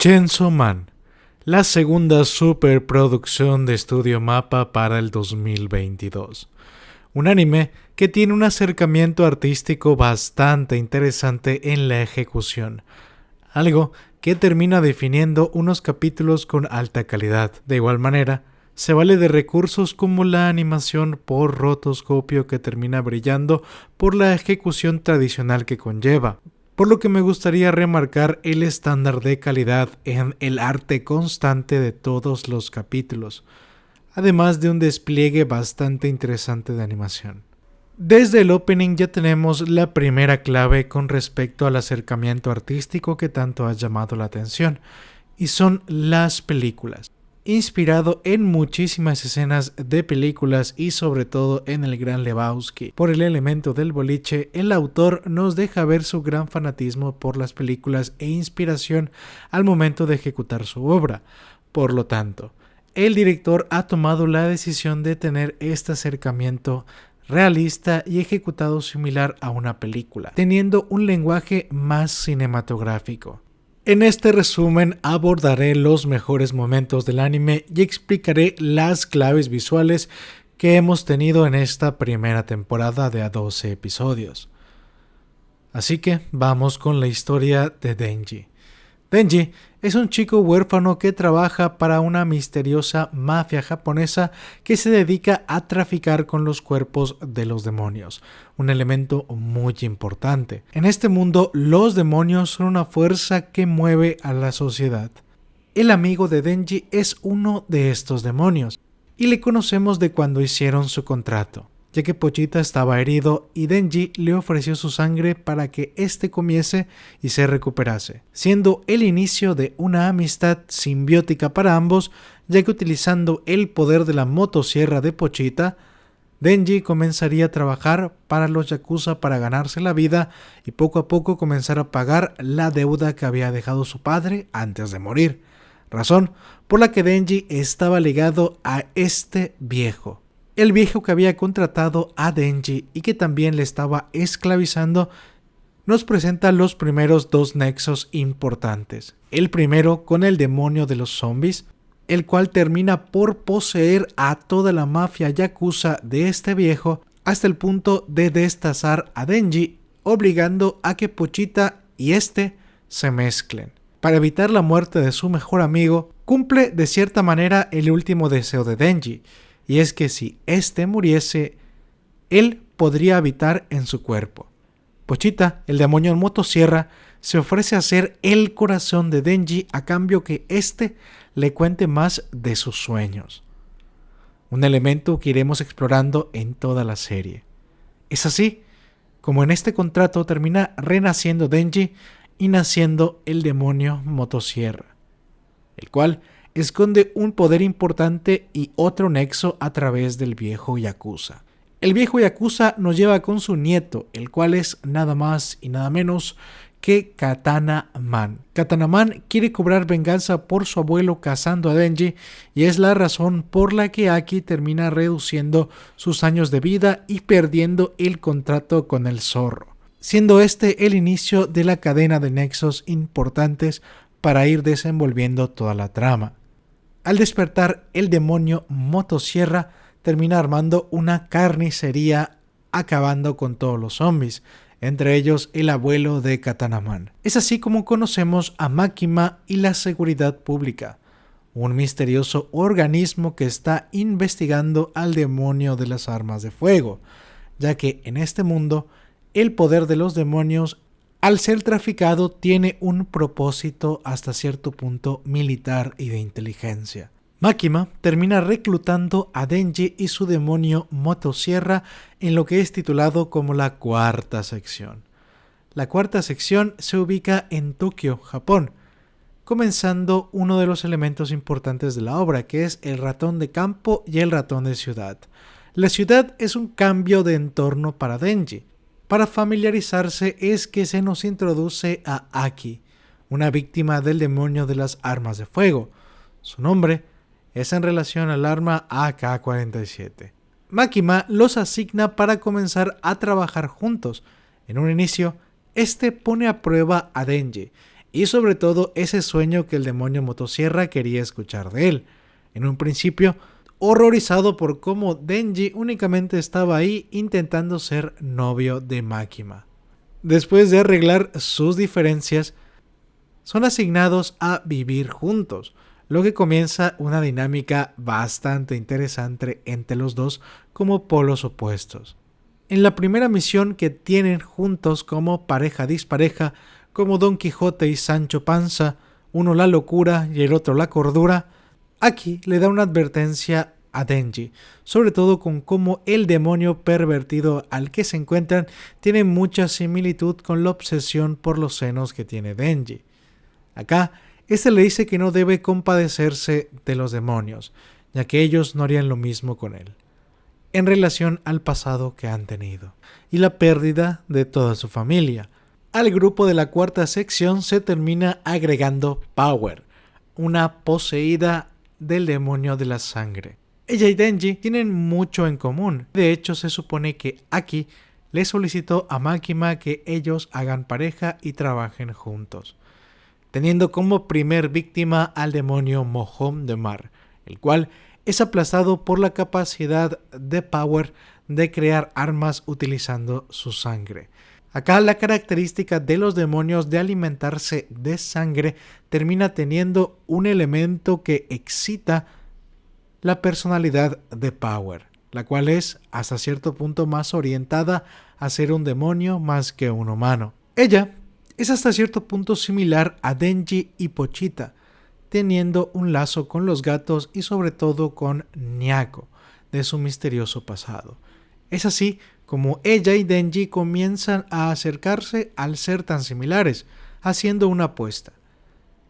Chainsaw Man, la segunda superproducción de Estudio Mapa para el 2022. Un anime que tiene un acercamiento artístico bastante interesante en la ejecución, algo que termina definiendo unos capítulos con alta calidad. De igual manera, se vale de recursos como la animación por rotoscopio que termina brillando por la ejecución tradicional que conlleva, por lo que me gustaría remarcar el estándar de calidad en el arte constante de todos los capítulos, además de un despliegue bastante interesante de animación. Desde el opening ya tenemos la primera clave con respecto al acercamiento artístico que tanto ha llamado la atención, y son las películas inspirado en muchísimas escenas de películas y sobre todo en el Gran Lebowski. Por el elemento del boliche, el autor nos deja ver su gran fanatismo por las películas e inspiración al momento de ejecutar su obra. Por lo tanto, el director ha tomado la decisión de tener este acercamiento realista y ejecutado similar a una película, teniendo un lenguaje más cinematográfico. En este resumen abordaré los mejores momentos del anime y explicaré las claves visuales que hemos tenido en esta primera temporada de a 12 episodios. Así que vamos con la historia de Denji. Denji es un chico huérfano que trabaja para una misteriosa mafia japonesa que se dedica a traficar con los cuerpos de los demonios, un elemento muy importante. En este mundo los demonios son una fuerza que mueve a la sociedad. El amigo de Denji es uno de estos demonios, y le conocemos de cuando hicieron su contrato ya que Pochita estaba herido y Denji le ofreció su sangre para que éste comiese y se recuperase, siendo el inicio de una amistad simbiótica para ambos, ya que utilizando el poder de la motosierra de Pochita, Denji comenzaría a trabajar para los Yakuza para ganarse la vida y poco a poco comenzar a pagar la deuda que había dejado su padre antes de morir, razón por la que Denji estaba ligado a este viejo el viejo que había contratado a Denji y que también le estaba esclavizando, nos presenta los primeros dos nexos importantes. El primero con el demonio de los zombies, el cual termina por poseer a toda la mafia yakuza de este viejo hasta el punto de destazar a Denji, obligando a que Pochita y este se mezclen. Para evitar la muerte de su mejor amigo, cumple de cierta manera el último deseo de Denji, y es que si éste muriese, él podría habitar en su cuerpo. Pochita, el demonio en motosierra, se ofrece a ser el corazón de Denji a cambio que éste le cuente más de sus sueños. Un elemento que iremos explorando en toda la serie. Es así como en este contrato termina renaciendo Denji y naciendo el demonio motosierra, el cual esconde un poder importante y otro nexo a través del viejo Yakuza. El viejo Yakuza nos lleva con su nieto, el cual es nada más y nada menos que Katana Man. Katana Man quiere cobrar venganza por su abuelo cazando a Denji y es la razón por la que Aki termina reduciendo sus años de vida y perdiendo el contrato con el zorro, siendo este el inicio de la cadena de nexos importantes para ir desenvolviendo toda la trama. Al despertar, el demonio Motosierra termina armando una carnicería acabando con todos los zombies, entre ellos el abuelo de Katanaman. Es así como conocemos a Makima y la seguridad pública, un misterioso organismo que está investigando al demonio de las armas de fuego, ya que en este mundo el poder de los demonios al ser traficado tiene un propósito hasta cierto punto militar y de inteligencia. Makima termina reclutando a Denji y su demonio Motosierra en lo que es titulado como la cuarta sección. La cuarta sección se ubica en Tokio, Japón, comenzando uno de los elementos importantes de la obra, que es el ratón de campo y el ratón de ciudad. La ciudad es un cambio de entorno para Denji, para familiarizarse es que se nos introduce a Aki, una víctima del demonio de las armas de fuego. Su nombre es en relación al arma AK-47. Makima los asigna para comenzar a trabajar juntos. En un inicio, este pone a prueba a Denji, y sobre todo ese sueño que el demonio motosierra quería escuchar de él. En un principio, horrorizado por cómo Denji únicamente estaba ahí intentando ser novio de Makima. Después de arreglar sus diferencias, son asignados a vivir juntos, lo que comienza una dinámica bastante interesante entre los dos como polos opuestos. En la primera misión que tienen juntos como pareja dispareja, como Don Quijote y Sancho Panza, uno la locura y el otro la cordura, aquí le da una advertencia a Denji, sobre todo con cómo el demonio pervertido al que se encuentran tiene mucha similitud con la obsesión por los senos que tiene Denji. Acá, este le dice que no debe compadecerse de los demonios, ya que ellos no harían lo mismo con él, en relación al pasado que han tenido, y la pérdida de toda su familia. Al grupo de la cuarta sección se termina agregando Power, una poseída del demonio de la sangre. Ella y Denji tienen mucho en común. De hecho, se supone que Aki le solicitó a Makima que ellos hagan pareja y trabajen juntos, teniendo como primer víctima al demonio Mohom de Mar, el cual es aplastado por la capacidad de Power de crear armas utilizando su sangre. Acá la característica de los demonios de alimentarse de sangre termina teniendo un elemento que excita la personalidad de Power, la cual es hasta cierto punto más orientada a ser un demonio más que un humano. Ella es hasta cierto punto similar a Denji y Pochita, teniendo un lazo con los gatos y sobre todo con Nyako, de su misterioso pasado. Es así como ella y Denji comienzan a acercarse al ser tan similares, haciendo una apuesta.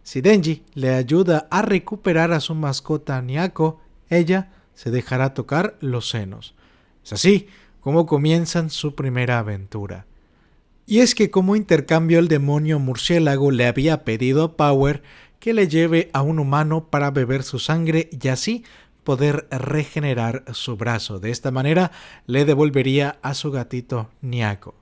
Si Denji le ayuda a recuperar a su mascota Nyako, ella se dejará tocar los senos. Es así como comienzan su primera aventura. Y es que como intercambio el demonio murciélago le había pedido a Power que le lleve a un humano para beber su sangre y así poder regenerar su brazo. De esta manera le devolvería a su gatito Niako.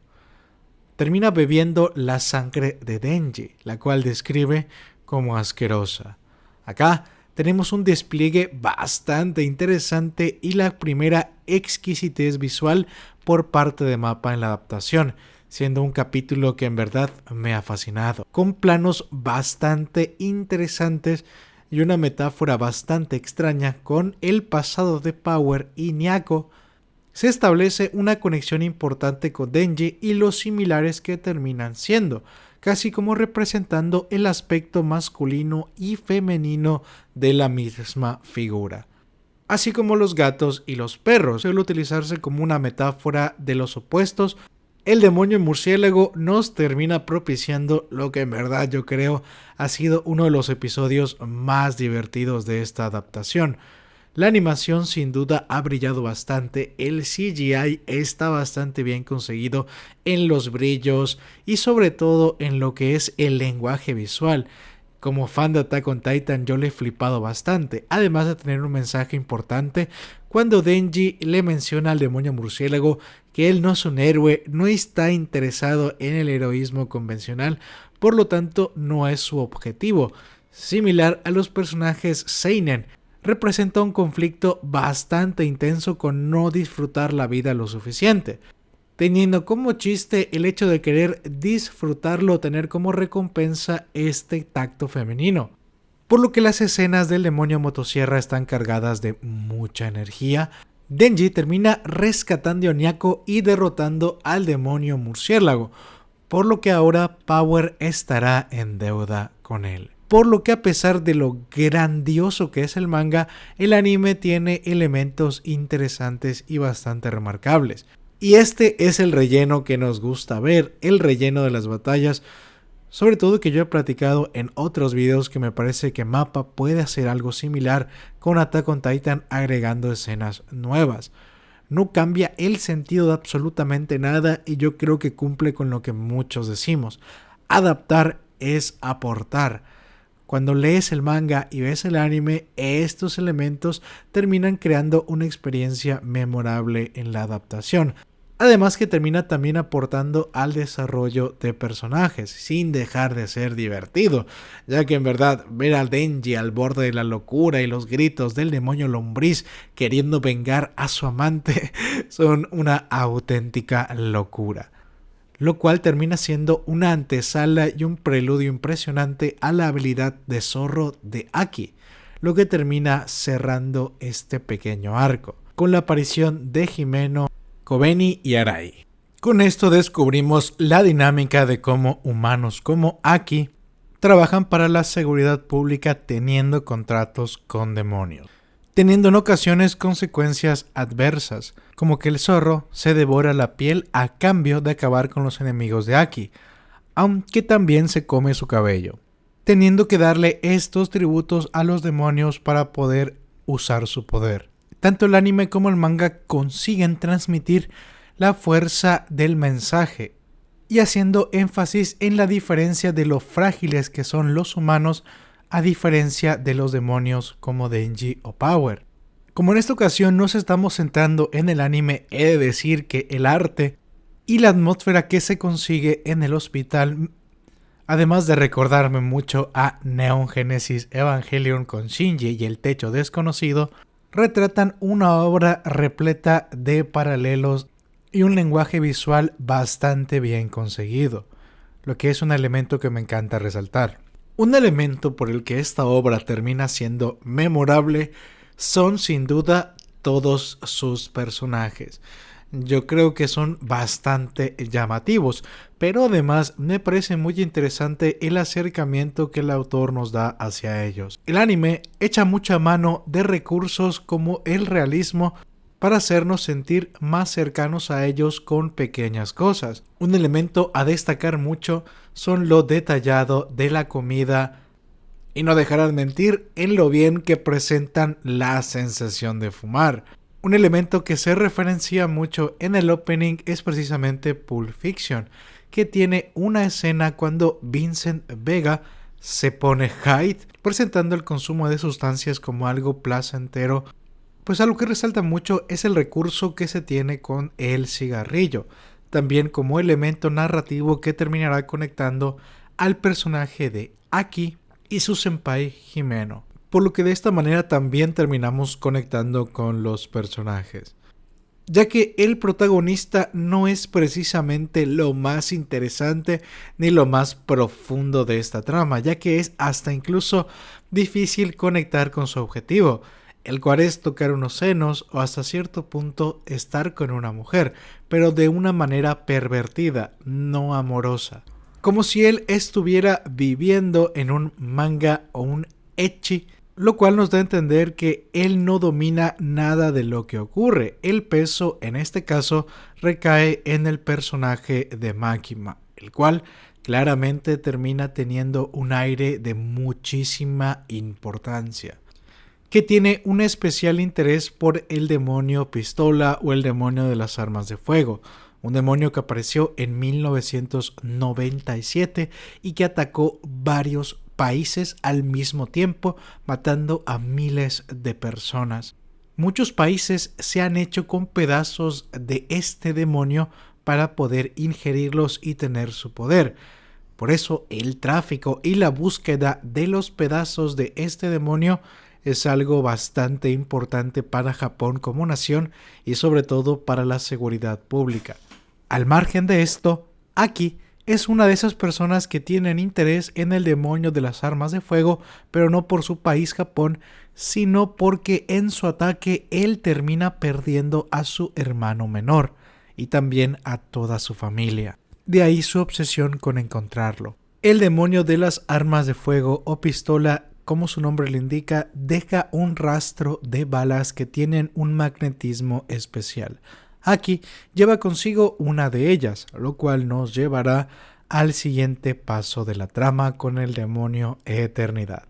Termina bebiendo la sangre de Denji, la cual describe como asquerosa. Acá tenemos un despliegue bastante interesante y la primera exquisitez visual por parte de Mapa en la adaptación, siendo un capítulo que en verdad me ha fascinado, con planos bastante interesantes y una metáfora bastante extraña con el pasado de Power y Nyako, se establece una conexión importante con Denji y los similares que terminan siendo, casi como representando el aspecto masculino y femenino de la misma figura. Así como los gatos y los perros, suele utilizarse como una metáfora de los opuestos, el demonio murciélago nos termina propiciando lo que en verdad yo creo ha sido uno de los episodios más divertidos de esta adaptación, la animación sin duda ha brillado bastante, el CGI está bastante bien conseguido en los brillos y sobre todo en lo que es el lenguaje visual. Como fan de Attack on Titan yo le he flipado bastante, además de tener un mensaje importante cuando Denji le menciona al demonio murciélago que él no es un héroe, no está interesado en el heroísmo convencional, por lo tanto no es su objetivo, similar a los personajes Seinen, representa un conflicto bastante intenso con no disfrutar la vida lo suficiente, teniendo como chiste el hecho de querer disfrutarlo tener como recompensa este tacto femenino. Por lo que las escenas del demonio motosierra están cargadas de mucha energía. Denji termina rescatando a Onyako y derrotando al demonio murciélago, por lo que ahora Power estará en deuda con él por lo que a pesar de lo grandioso que es el manga, el anime tiene elementos interesantes y bastante remarcables. Y este es el relleno que nos gusta ver, el relleno de las batallas, sobre todo que yo he platicado en otros videos que me parece que Mapa puede hacer algo similar con Attack on Titan agregando escenas nuevas. No cambia el sentido de absolutamente nada y yo creo que cumple con lo que muchos decimos. Adaptar es aportar. Cuando lees el manga y ves el anime, estos elementos terminan creando una experiencia memorable en la adaptación. Además que termina también aportando al desarrollo de personajes, sin dejar de ser divertido, ya que en verdad ver al Denji al borde de la locura y los gritos del demonio lombriz queriendo vengar a su amante son una auténtica locura. Lo cual termina siendo una antesala y un preludio impresionante a la habilidad de zorro de Aki, lo que termina cerrando este pequeño arco, con la aparición de Jimeno Kobeni y Arai. Con esto descubrimos la dinámica de cómo humanos como Aki trabajan para la seguridad pública teniendo contratos con demonios, teniendo en ocasiones consecuencias adversas, como que el zorro se devora la piel a cambio de acabar con los enemigos de Aki, aunque también se come su cabello, teniendo que darle estos tributos a los demonios para poder usar su poder. Tanto el anime como el manga consiguen transmitir la fuerza del mensaje y haciendo énfasis en la diferencia de lo frágiles que son los humanos a diferencia de los demonios como Denji o Power. Como en esta ocasión nos estamos centrando en el anime, he de decir que el arte y la atmósfera que se consigue en el hospital, además de recordarme mucho a Neon Genesis Evangelion con Shinji y el techo desconocido, retratan una obra repleta de paralelos y un lenguaje visual bastante bien conseguido, lo que es un elemento que me encanta resaltar. Un elemento por el que esta obra termina siendo memorable son sin duda todos sus personajes yo creo que son bastante llamativos, pero además me parece muy interesante el acercamiento que el autor nos da hacia ellos. El anime echa mucha mano de recursos como el realismo para hacernos sentir más cercanos a ellos con pequeñas cosas. Un elemento a destacar mucho son lo detallado de la comida y no dejarán mentir en lo bien que presentan la sensación de fumar. Un elemento que se referencia mucho en el opening es precisamente Pulp Fiction, que tiene una escena cuando Vincent Vega se pone high, presentando el consumo de sustancias como algo placentero. Pues algo que resalta mucho es el recurso que se tiene con el cigarrillo, también como elemento narrativo que terminará conectando al personaje de Aki y su senpai Jimeno por lo que de esta manera también terminamos conectando con los personajes. Ya que el protagonista no es precisamente lo más interesante ni lo más profundo de esta trama, ya que es hasta incluso difícil conectar con su objetivo, el cual es tocar unos senos o hasta cierto punto estar con una mujer, pero de una manera pervertida, no amorosa. Como si él estuviera viviendo en un manga o un echi lo cual nos da a entender que él no domina nada de lo que ocurre. El peso, en este caso, recae en el personaje de Makima, el cual claramente termina teniendo un aire de muchísima importancia, que tiene un especial interés por el demonio pistola o el demonio de las armas de fuego, un demonio que apareció en 1997 y que atacó varios países al mismo tiempo, matando a miles de personas. Muchos países se han hecho con pedazos de este demonio para poder ingerirlos y tener su poder. Por eso el tráfico y la búsqueda de los pedazos de este demonio es algo bastante importante para Japón como nación y sobre todo para la seguridad pública. Al margen de esto, aquí es una de esas personas que tienen interés en el demonio de las armas de fuego, pero no por su país Japón, sino porque en su ataque él termina perdiendo a su hermano menor y también a toda su familia. De ahí su obsesión con encontrarlo. El demonio de las armas de fuego o pistola, como su nombre le indica, deja un rastro de balas que tienen un magnetismo especial. Aquí lleva consigo una de ellas, lo cual nos llevará al siguiente paso de la trama con el demonio Eternidad.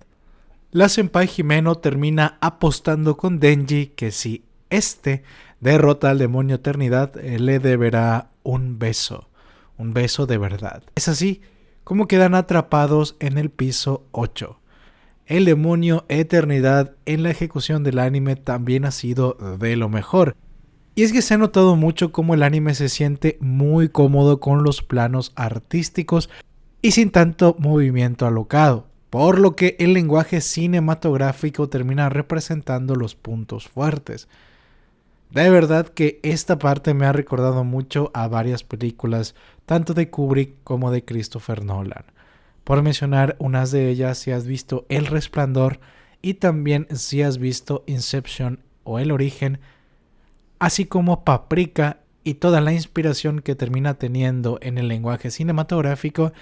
La senpai Jimeno termina apostando con Denji que si este derrota al demonio Eternidad eh, le deberá un beso, un beso de verdad. Es así como quedan atrapados en el piso 8. El demonio Eternidad en la ejecución del anime también ha sido de lo mejor Y es que se ha notado mucho cómo el anime se siente muy cómodo con los planos artísticos y sin tanto movimiento alocado, por lo que el lenguaje cinematográfico termina representando los puntos fuertes. De verdad que esta parte me ha recordado mucho a varias películas, tanto de Kubrick como de Christopher Nolan. Por mencionar unas de ellas, si has visto El Resplandor y también si has visto Inception o El Origen, así como Paprika y toda la inspiración que termina teniendo en el lenguaje cinematográfico,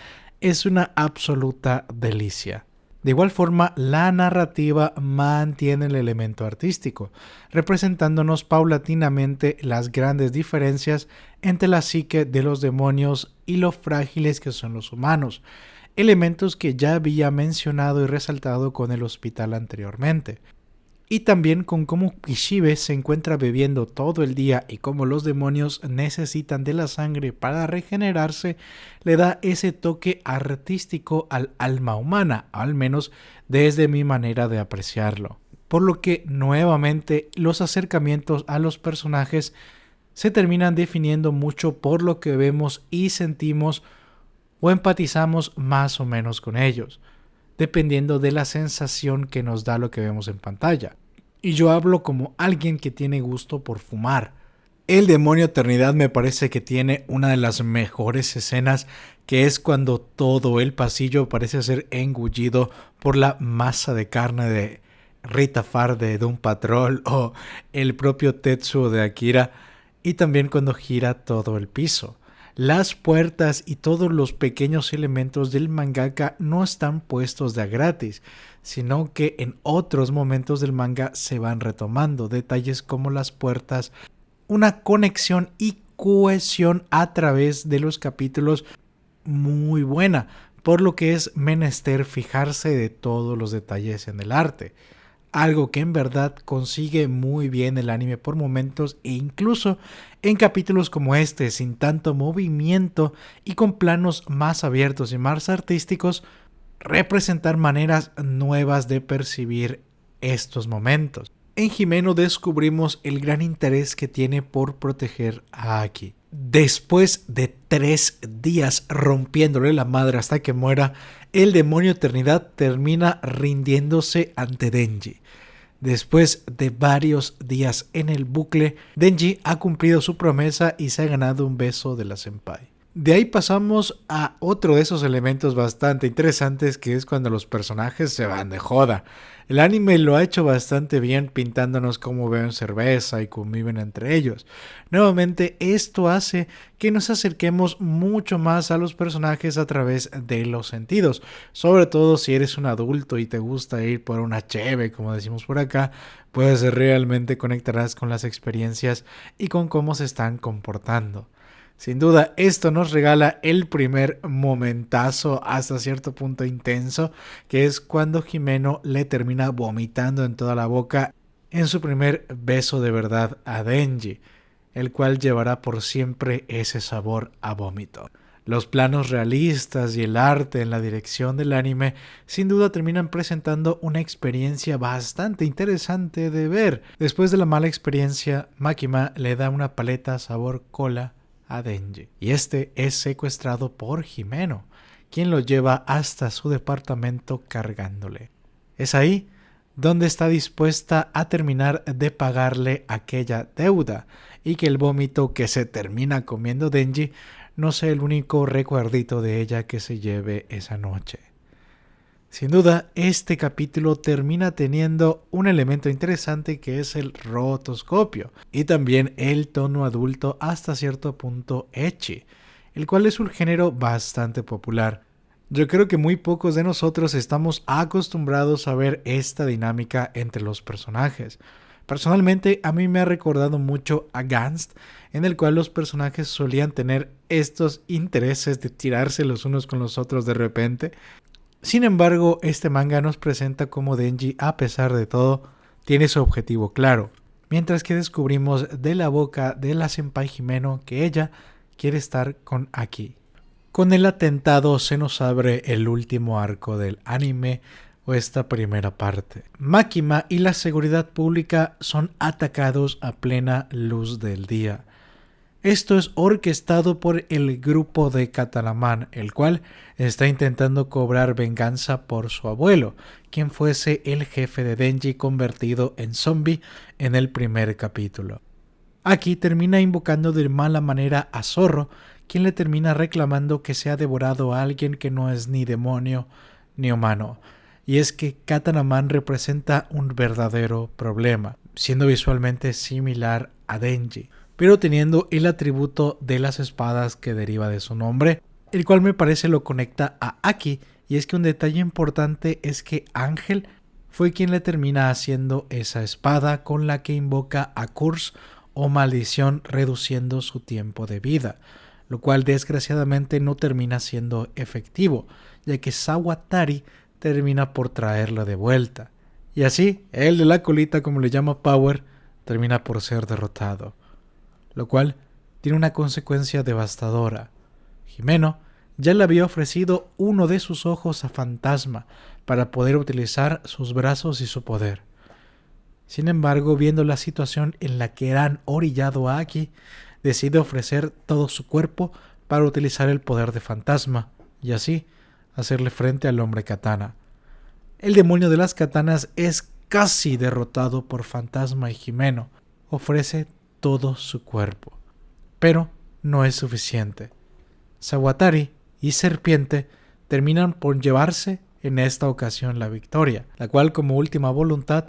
es una absoluta delicia. De igual forma, la narrativa mantiene el elemento artístico, representándonos paulatinamente las grandes diferencias entre la psique de los demonios y lo frágiles que son los humanos, elementos que ya había mencionado y resaltado con el hospital anteriormente y también con cómo Kishibe se encuentra bebiendo todo el día y cómo los demonios necesitan de la sangre para regenerarse, le da ese toque artístico al alma humana, al menos desde mi manera de apreciarlo. Por lo que nuevamente los acercamientos a los personajes se terminan definiendo mucho por lo que vemos y sentimos o empatizamos más o menos con ellos dependiendo de la sensación que nos da lo que vemos en pantalla. Y yo hablo como alguien que tiene gusto por fumar. El demonio eternidad me parece que tiene una de las mejores escenas que es cuando todo el pasillo parece ser engullido por la masa de carne de Rita Far de Doom Patrol o el propio Tetsuo de Akira y también cuando gira todo el piso. Las puertas y todos los pequeños elementos del mangaka no están puestos de a gratis, sino que en otros momentos del manga se van retomando. Detalles como las puertas, una conexión y cohesión a través de los capítulos muy buena, por lo que es menester fijarse de todos los detalles en el arte algo que en verdad consigue muy bien el anime por momentos e incluso en capítulos como este, sin tanto movimiento y con planos más abiertos y más artísticos, representar maneras nuevas de percibir estos momentos. En Jimeno descubrimos el gran interés que tiene por proteger a Aki. Después de tres días rompiéndole la madre hasta que muera, el demonio Eternidad termina rindiéndose ante Denji. Después de varios días en el bucle, Denji ha cumplido su promesa y se ha ganado un beso de la senpai. De ahí pasamos a otro de esos elementos bastante interesantes que es cuando los personajes se van de joda. El anime lo ha hecho bastante bien pintándonos cómo beben cerveza y conviven entre ellos. Nuevamente esto hace que nos acerquemos mucho más a los personajes a través de los sentidos. Sobre todo si eres un adulto y te gusta ir por una cheve como decimos por acá, pues realmente conectarás con las experiencias y con cómo se están comportando. Sin duda, esto nos regala el primer momentazo hasta cierto punto intenso, que es cuando Jimeno le termina vomitando en toda la boca en su primer beso de verdad a Denji, el cual llevará por siempre ese sabor a vómito. Los planos realistas y el arte en la dirección del anime sin duda terminan presentando una experiencia bastante interesante de ver. Después de la mala experiencia, Makima le da una paleta sabor cola a Denji, y este es secuestrado por Jimeno, quien lo lleva hasta su departamento cargándole. Es ahí donde está dispuesta a terminar de pagarle aquella deuda y que el vómito que se termina comiendo Denji no sea el único recuerdito de ella que se lleve esa noche. Sin duda, este capítulo termina teniendo un elemento interesante que es el rotoscopio y también el tono adulto hasta cierto punto echi, el cual es un género bastante popular. Yo creo que muy pocos de nosotros estamos acostumbrados a ver esta dinámica entre los personajes. Personalmente a mí me ha recordado mucho a Gans, en el cual los personajes solían tener estos intereses de tirarse los unos con los otros de repente, sin embargo, este manga nos presenta cómo Denji, a pesar de todo, tiene su objetivo claro, mientras que descubrimos de la boca de la senpai Jimeno que ella quiere estar con Aki. Con el atentado se nos abre el último arco del anime, o esta primera parte. Máquina y la seguridad pública son atacados a plena luz del día. Esto es orquestado por el grupo de Catalamán, el cual está intentando cobrar venganza por su abuelo, quien fuese el jefe de Denji convertido en zombie en el primer capítulo. Aquí termina invocando de mala manera a Zorro, quien le termina reclamando que se ha devorado a alguien que no es ni demonio ni humano. Y es que Katanaman representa un verdadero problema, siendo visualmente similar a Denji pero teniendo el atributo de las espadas que deriva de su nombre, el cual me parece lo conecta a Aki, y es que un detalle importante es que Ángel fue quien le termina haciendo esa espada con la que invoca a Curse o maldición reduciendo su tiempo de vida, lo cual desgraciadamente no termina siendo efectivo, ya que Sawatari termina por traerla de vuelta. Y así, el de la colita, como le llama Power, termina por ser derrotado lo cual tiene una consecuencia devastadora. Jimeno ya le había ofrecido uno de sus ojos a Fantasma para poder utilizar sus brazos y su poder. Sin embargo, viendo la situación en la que han orillado a Aki, decide ofrecer todo su cuerpo para utilizar el poder de Fantasma y así hacerle frente al hombre katana. El demonio de las katanas es casi derrotado por Fantasma y Jimeno. Ofrece todo su cuerpo. Pero no es suficiente. Sawatari y Serpiente terminan por llevarse en esta ocasión la victoria, la cual como última voluntad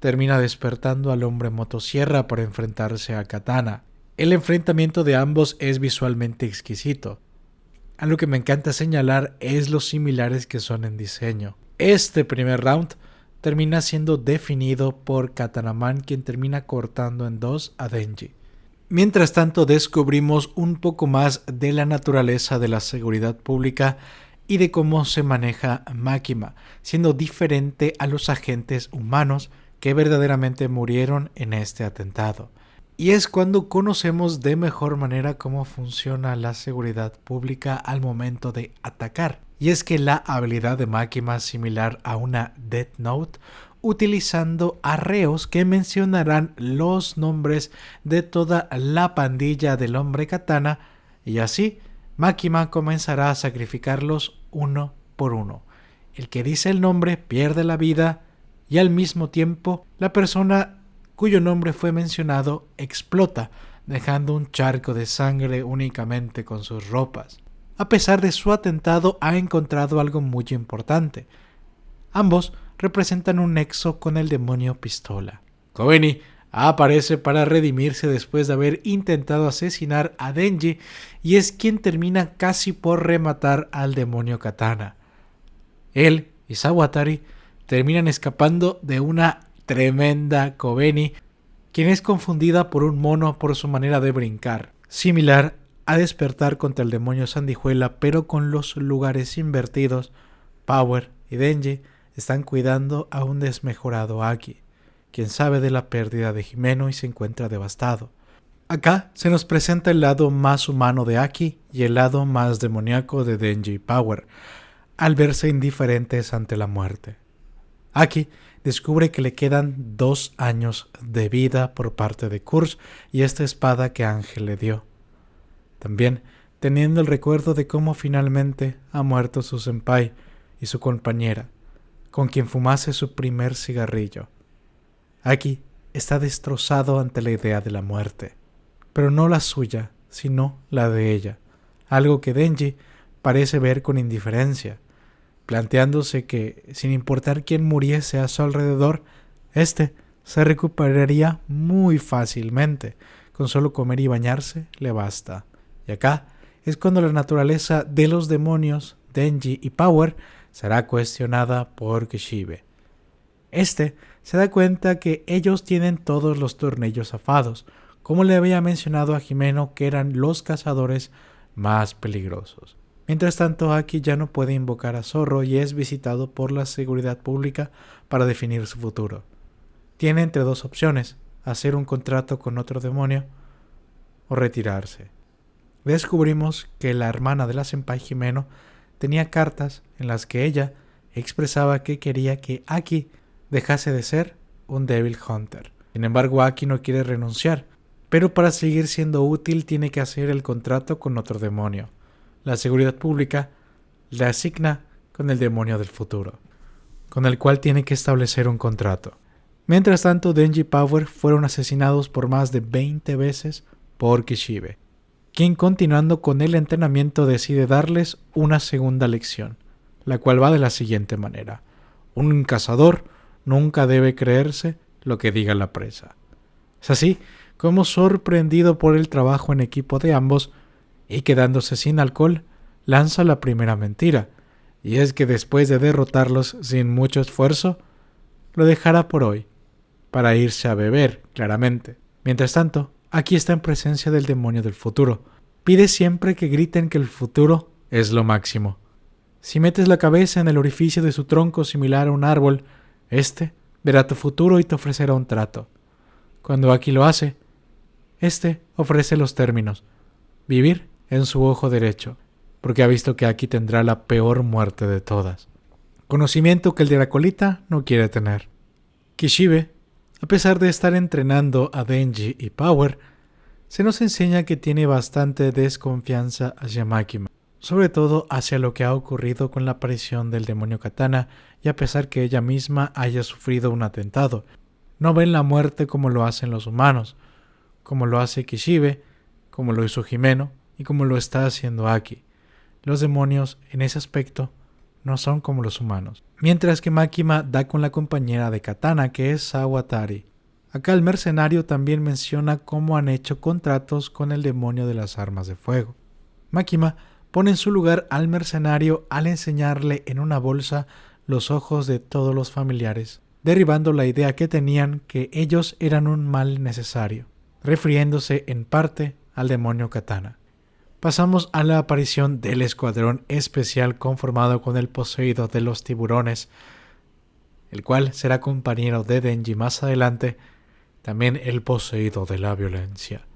termina despertando al hombre motosierra para enfrentarse a Katana. El enfrentamiento de ambos es visualmente exquisito. Algo que me encanta señalar es los similares que son en diseño. Este primer round termina siendo definido por Katanaman quien termina cortando en dos a Denji. Mientras tanto descubrimos un poco más de la naturaleza de la seguridad pública y de cómo se maneja Makima, siendo diferente a los agentes humanos que verdaderamente murieron en este atentado. Y es cuando conocemos de mejor manera cómo funciona la seguridad pública al momento de atacar y es que la habilidad de Makima es similar a una Death Note utilizando arreos que mencionarán los nombres de toda la pandilla del hombre katana y así Makima comenzará a sacrificarlos uno por uno. El que dice el nombre pierde la vida y al mismo tiempo la persona cuyo nombre fue mencionado explota, dejando un charco de sangre únicamente con sus ropas a pesar de su atentado, ha encontrado algo muy importante. Ambos representan un nexo con el demonio pistola. Kobeni aparece para redimirse después de haber intentado asesinar a Denji y es quien termina casi por rematar al demonio katana. Él y Sawatari terminan escapando de una tremenda Kobeni, quien es confundida por un mono por su manera de brincar, similar a despertar contra el demonio Sandijuela, pero con los lugares invertidos, Power y Denji están cuidando a un desmejorado Aki, quien sabe de la pérdida de Jimeno y se encuentra devastado. Acá se nos presenta el lado más humano de Aki y el lado más demoníaco de Denji y Power, al verse indiferentes ante la muerte. Aki descubre que le quedan dos años de vida por parte de Kurz y esta espada que Ángel le dio. También teniendo el recuerdo de cómo finalmente ha muerto su senpai y su compañera, con quien fumase su primer cigarrillo. Aquí está destrozado ante la idea de la muerte, pero no la suya, sino la de ella, algo que Denji parece ver con indiferencia, planteándose que, sin importar quién muriese a su alrededor, éste se recuperaría muy fácilmente, con solo comer y bañarse le basta. Y acá es cuando la naturaleza de los demonios, Denji y Power, será cuestionada por Kishibe. Este se da cuenta que ellos tienen todos los tornillos afados, como le había mencionado a Jimeno que eran los cazadores más peligrosos. Mientras tanto, Aki ya no puede invocar a Zorro y es visitado por la seguridad pública para definir su futuro. Tiene entre dos opciones, hacer un contrato con otro demonio o retirarse descubrimos que la hermana de la senpai Jimeno tenía cartas en las que ella expresaba que quería que Aki dejase de ser un Devil Hunter. Sin embargo, Aki no quiere renunciar, pero para seguir siendo útil tiene que hacer el contrato con otro demonio. La seguridad pública le asigna con el demonio del futuro, con el cual tiene que establecer un contrato. Mientras tanto, Denji y Power fueron asesinados por más de 20 veces por Kishibe, quien continuando con el entrenamiento decide darles una segunda lección, la cual va de la siguiente manera. Un cazador nunca debe creerse lo que diga la presa. Es así como sorprendido por el trabajo en equipo de ambos y quedándose sin alcohol, lanza la primera mentira, y es que después de derrotarlos sin mucho esfuerzo, lo dejará por hoy para irse a beber, claramente. Mientras tanto, aquí está en presencia del demonio del futuro. Pide siempre que griten que el futuro es lo máximo. Si metes la cabeza en el orificio de su tronco similar a un árbol, éste verá tu futuro y te ofrecerá un trato. Cuando aquí lo hace, éste ofrece los términos. Vivir en su ojo derecho, porque ha visto que aquí tendrá la peor muerte de todas. Conocimiento que el de la colita no quiere tener. Kishibe a pesar de estar entrenando a Denji y Power, se nos enseña que tiene bastante desconfianza hacia Makima, sobre todo hacia lo que ha ocurrido con la aparición del demonio Katana y a pesar que ella misma haya sufrido un atentado. No ven la muerte como lo hacen los humanos, como lo hace Kishibe, como lo hizo Jimeno y como lo está haciendo Aki. Los demonios, en ese aspecto, no son como los humanos. Mientras que Makima da con la compañera de Katana, que es Sawatari. Acá el mercenario también menciona cómo han hecho contratos con el demonio de las armas de fuego. Makima pone en su lugar al mercenario al enseñarle en una bolsa los ojos de todos los familiares, derribando la idea que tenían que ellos eran un mal necesario, refiriéndose en parte al demonio Katana pasamos a la aparición del escuadrón especial conformado con el poseído de los tiburones, el cual será compañero de Denji más adelante, también el poseído de la violencia,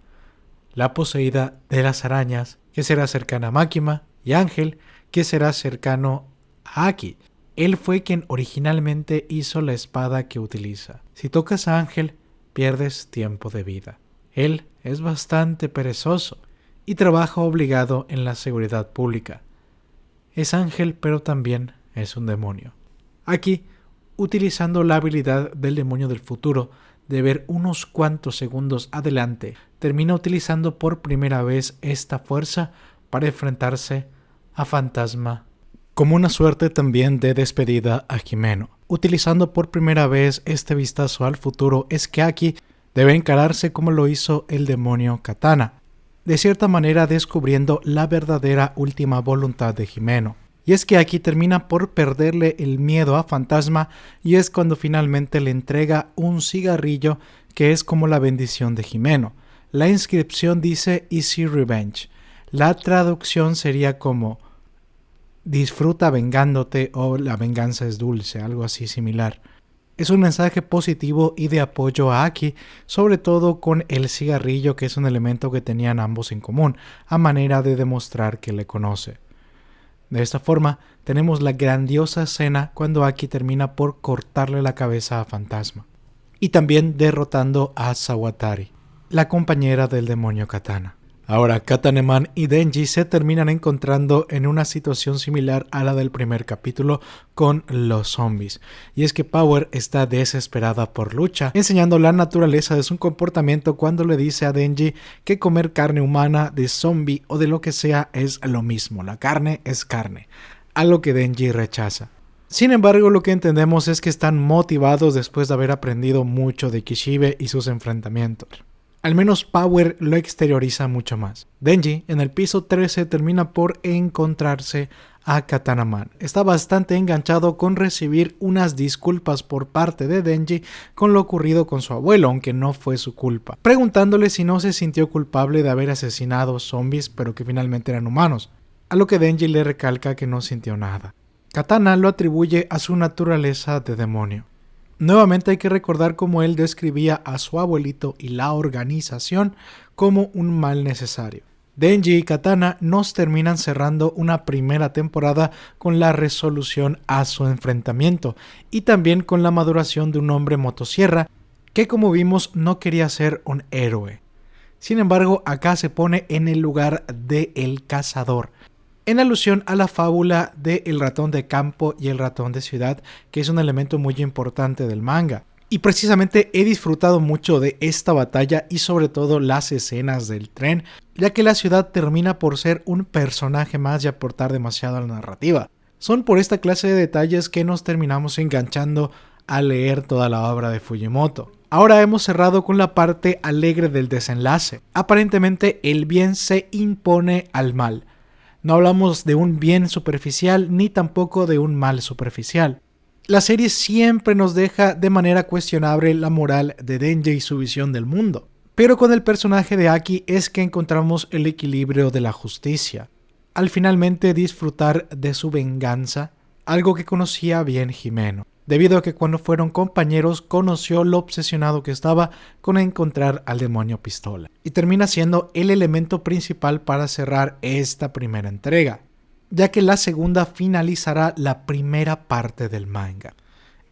la poseída de las arañas, que será cercana a Makima, y Ángel, que será cercano a Aki. Él fue quien originalmente hizo la espada que utiliza. Si tocas a Ángel, pierdes tiempo de vida. Él es bastante perezoso y trabaja obligado en la seguridad pública. Es ángel pero también es un demonio. Aquí, utilizando la habilidad del demonio del futuro de ver unos cuantos segundos adelante, termina utilizando por primera vez esta fuerza para enfrentarse a Fantasma como una suerte también de despedida a Jimeno. Utilizando por primera vez este vistazo al futuro es que aquí debe encararse como lo hizo el demonio Katana, de cierta manera descubriendo la verdadera última voluntad de Jimeno. Y es que aquí termina por perderle el miedo a Fantasma y es cuando finalmente le entrega un cigarrillo que es como la bendición de Jimeno. La inscripción dice Easy Revenge. La traducción sería como disfruta vengándote o la venganza es dulce, algo así similar. Es un mensaje positivo y de apoyo a Aki, sobre todo con el cigarrillo que es un elemento que tenían ambos en común, a manera de demostrar que le conoce. De esta forma, tenemos la grandiosa escena cuando Aki termina por cortarle la cabeza a Fantasma, y también derrotando a Sawatari, la compañera del demonio Katana. Ahora, Kataneman y Denji se terminan encontrando en una situación similar a la del primer capítulo con los zombies. Y es que Power está desesperada por lucha, enseñando la naturaleza de su comportamiento cuando le dice a Denji que comer carne humana de zombie o de lo que sea es lo mismo. La carne es carne, algo que Denji rechaza. Sin embargo, lo que entendemos es que están motivados después de haber aprendido mucho de Kishibe y sus enfrentamientos. Al menos Power lo exterioriza mucho más. Denji en el piso 13 termina por encontrarse a Katanaman. Está bastante enganchado con recibir unas disculpas por parte de Denji con lo ocurrido con su abuelo, aunque no fue su culpa, preguntándole si no se sintió culpable de haber asesinado zombies pero que finalmente eran humanos, a lo que Denji le recalca que no sintió nada. Katana lo atribuye a su naturaleza de demonio. Nuevamente hay que recordar cómo él describía a su abuelito y la organización como un mal necesario. Denji y Katana nos terminan cerrando una primera temporada con la resolución a su enfrentamiento y también con la maduración de un hombre motosierra que como vimos no quería ser un héroe. Sin embargo, acá se pone en el lugar de el cazador, en alusión a la fábula de el ratón de campo y el ratón de ciudad, que es un elemento muy importante del manga. Y precisamente he disfrutado mucho de esta batalla y sobre todo las escenas del tren, ya que la ciudad termina por ser un personaje más y aportar demasiado a la narrativa. Son por esta clase de detalles que nos terminamos enganchando a leer toda la obra de Fujimoto. Ahora hemos cerrado con la parte alegre del desenlace. Aparentemente el bien se impone al mal. No hablamos de un bien superficial ni tampoco de un mal superficial. La serie siempre nos deja de manera cuestionable la moral de Denji y su visión del mundo. Pero con el personaje de Aki es que encontramos el equilibrio de la justicia. Al finalmente disfrutar de su venganza, algo que conocía bien Jimeno, debido a que cuando fueron compañeros conoció lo obsesionado que estaba con encontrar al demonio pistola. Y termina siendo el elemento principal para cerrar esta primera entrega ya que la segunda finalizará la primera parte del manga.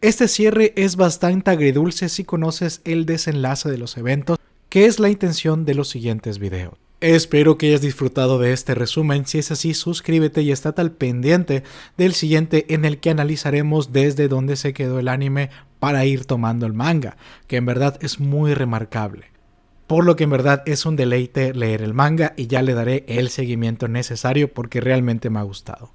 Este cierre es bastante agridulce si conoces el desenlace de los eventos, que es la intención de los siguientes videos. Espero que hayas disfrutado de este resumen, si es así suscríbete y estate al pendiente del siguiente en el que analizaremos desde dónde se quedó el anime para ir tomando el manga, que en verdad es muy remarcable por lo que en verdad es un deleite leer el manga y ya le daré el seguimiento necesario porque realmente me ha gustado.